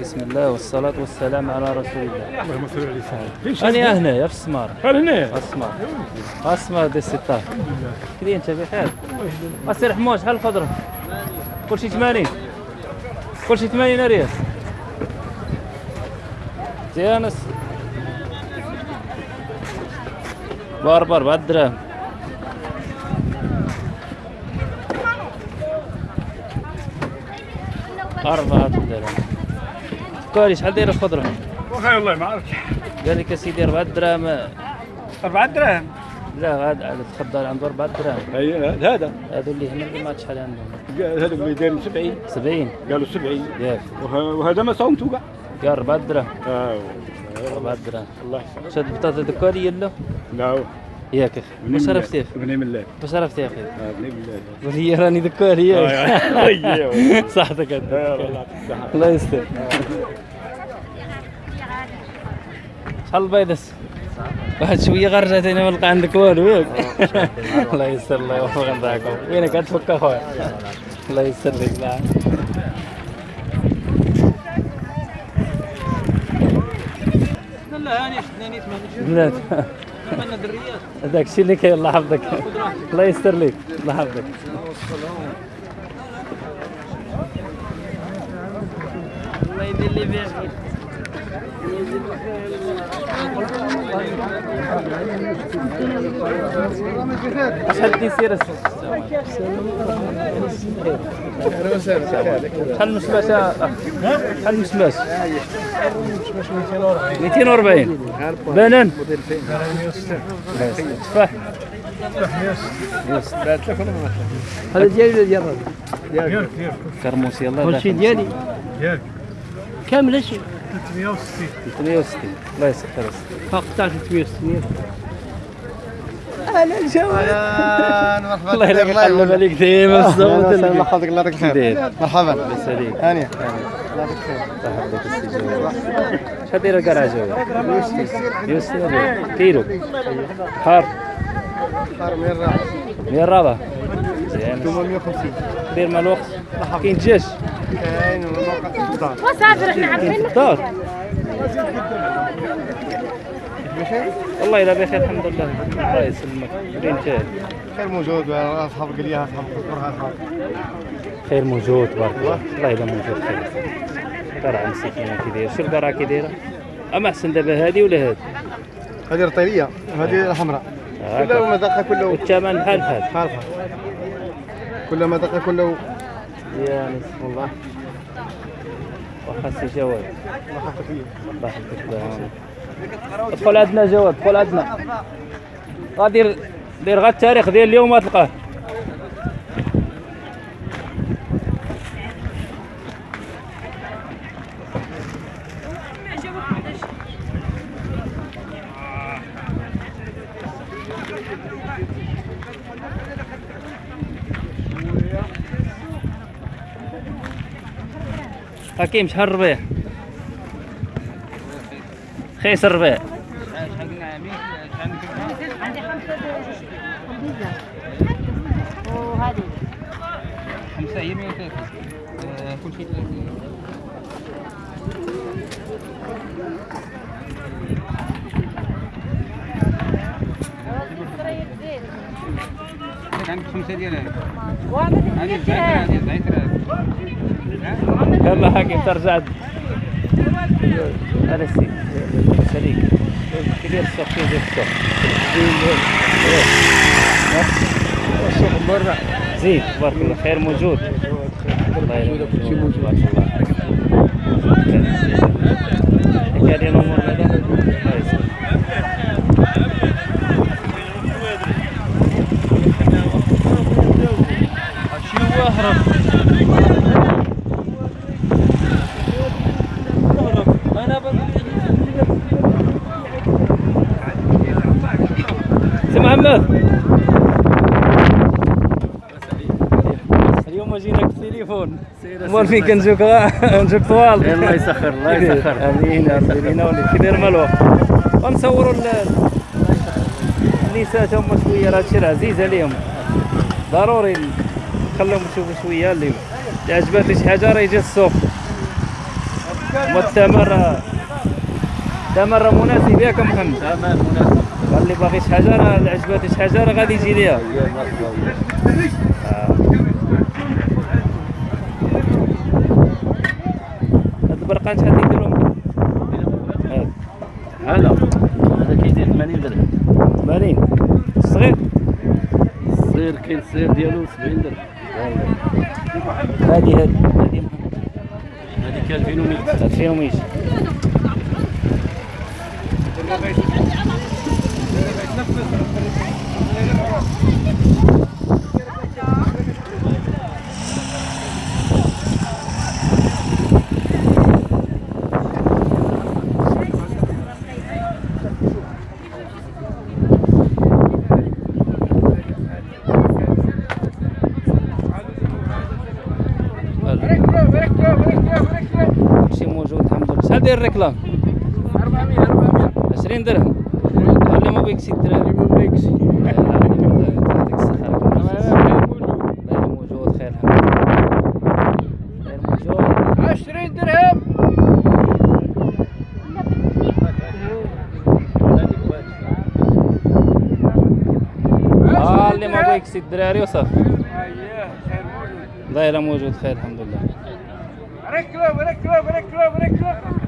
بسم الله والصلاة والسلام على رسول الله. اللهم صل على سيدنا أنا هنا في السمار قال هنا؟ السمار السمار دي الستار. كذي أنت بخير أسير حموش شحال الخضرة كل شيء 80 كل شيء 80 ريال زيانس باربع أربعة دراهم أربعة دراهم كوري شحال دايرة الخضرة؟ وخير الله ما عرفتش. قال لك اسيدي 4 دراهم. 4 دراهم؟ لا هذا تفضل عنده 4 دراهم. اي هذا؟ هذو اللي هنا اللي ما شحال عندهم. هذا اللي داير 70 70 قالوا 70 ياك. وه- وهذا ما صومتوا كاع قال 4 دراهم. آه. 4 دراهم. الله يسلمك. شاد البطاطا دكالي يلا لا. ياك أخي. واش عرفتي بني من الله. واش عرفتي يا أخي آه، بني من الله قول لي راني ياك أيوه صحتك آه، انت الله الصحة. الله يستر. شحال البيضس واحد شوية غرجت هنا ما نلقى عندك والو. ياك الله يستر الله يوفق نتاعكم وينك؟ غتفك أخويا. الله يستر لك لا. دريات هذاك الشيء اللي كاين الله يحفظك. الله يستر لك الله يحفظك. الله يدير لي بخير شحال تيسير شحال أخ؟ شحال المسماش 240 بنان تفاح هذا ديالي ولا ديال الراجل؟ كرموس يلا كل شيء ديالي ياك كامل شيء 360 360 الله يسخر فوق تاع 360 أهلا شباب الله يلقى يقلب عليك ديما الصوت الله يحفظك الله يعطيك الخير داير مرحبا لاباس عليك هانية صاحبك السجاوي شحال دايره الكراجه يوسف كيلو. حار. صار من الراحة من الرابع زين 850 دير مع الوقت كاين دجاج وصافي في عارفين والله الا بخير الحمد لله الله يسلمك وين انت خير موجود اصحاب قليها اصحاب قصورها اصحاب خير موجود تبارك الله والله الا موجود خير قرعه مسكينه كي داير شو القرعه كي دايره اما احسن دابا هذه ولا هذه هذه رطيلية وهذه الحمراء كلها. مذاقها كله والثمن بحال بحال خالفة كل مذاقها كله يا نصف الله وخاصي جواب الله يحفظك الله يحفظك. ادخل عندنا جواب ادخل عندنا. غادي دير غا التاريخ ديال اليوم غتلقاه حكيم شحال الربيع. خيس الربيع. عندي خمسة بيتزا وهذه خمسة هي 130 كل شيء 30 عندك خمسة ديال هذه يلا حكيم ترجع. هذا السيد سليك. كبير السوق كبير السوق السوق مرة زين تبارك الله خير موجود. الله يلا كل شيء موجود. تبارك الله كان الأمور هذا. الله يسلمك اهرب محمد اليوم جيناك في التليفون مول فين كنجوك؟ نجوك طوال. الله يسخر الله يسخر. آمين آمين. يناولك. كي داير مالو ونصوروا ال- النساء هما شوية راه هادشي راه عزيز عليهم. ضروري نخليهم يشوفوا شوية اللي عجبات شي حاجة راه يجي السوق هما الثمر الثمر مناسب ياك محمد تمام مناسب. قال لي باغي شي حاجة راه اللي عجباتي شي حاجة راه غادي يجي ليها آه. هاد البرقان شحال تيديرهم هاد هلا. هذا كيدير 80 درهم. 80 الصغير الصغير كاين الصغير ديالو 70 درهم. هادي هادي. هادي هذيك 2100 2000 وميش كلشي موجود الحمد لله. شحال داير الركلام 20 درهم. ما بيكسي الدراري ما بيكسي يعطيك الصحة غير موجود خير الحمد لله غير موجود 20 درهم آه اللي ما بيكسي الدراري وصافي دايره موجود خير الحمد لله ركلب ركلب ركلب ركلب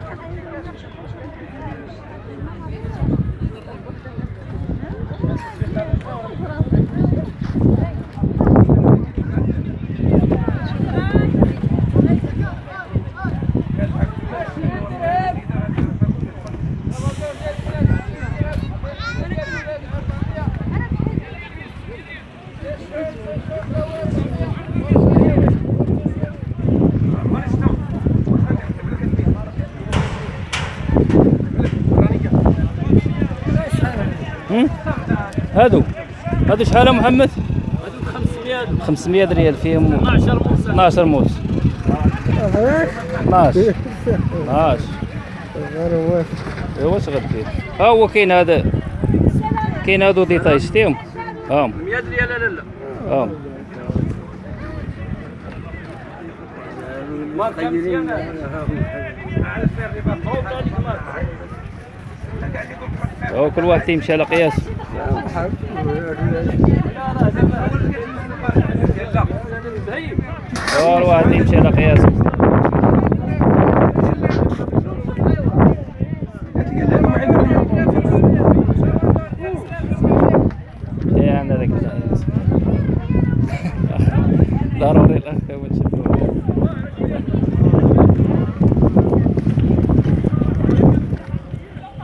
هادو. هادو شحال محمد؟ 500 500 ريال فيهم. 12 موسى 12 موس 12 12 ايوا واش غدير؟ ها هو كاين هذا. كاين هادو ديتاي شتيهم هاهم 100 ريال لا لا. هاهم ما غيرين هو كل واحد تيمشي على قياس. هو الواحد يمشي على قياس. ضروري الاخ هو نشدو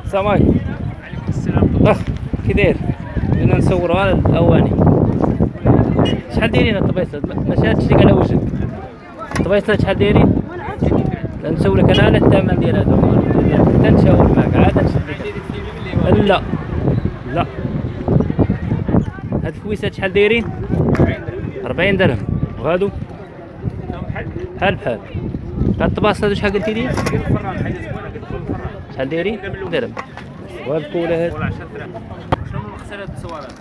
السلام عليكم. أخ كي داير بدنا نصوروا على الأواني. شحال دايرين الطبيصه ماشي هادشي على وجهك. الطبيصه شحال دايرين؟ نسولك أنا على الثمن ديال هادو حتى نشاور معك عاد نشد لك. لا. لا. هاد الكويسات شحال دايرين؟ 40 درهم. وهادو؟ بحال. بحال هاد الطباص هادو شحال قلتي لي؟ شحال دايرين درهم. وهاد الكوله هاد شنو التصويرات